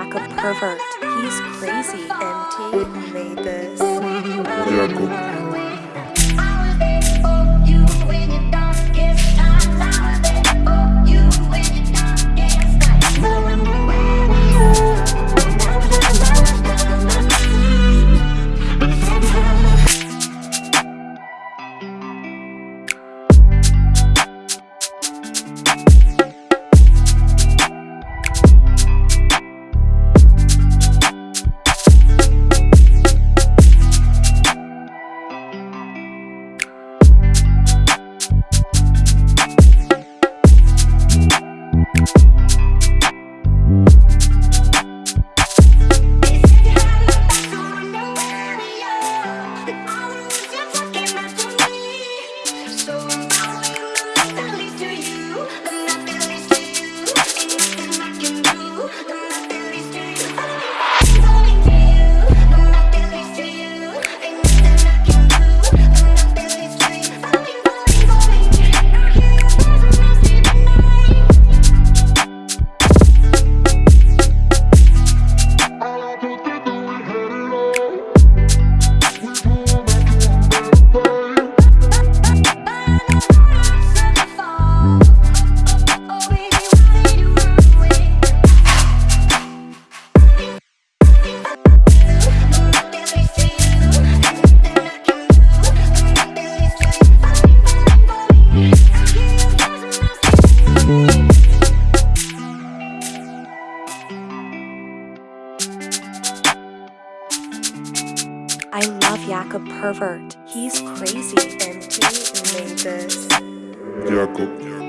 Jakob Pervert. He's crazy. MT made this. Jakob. I love Jakob Pervert. He's crazy. and he made this. Jakob.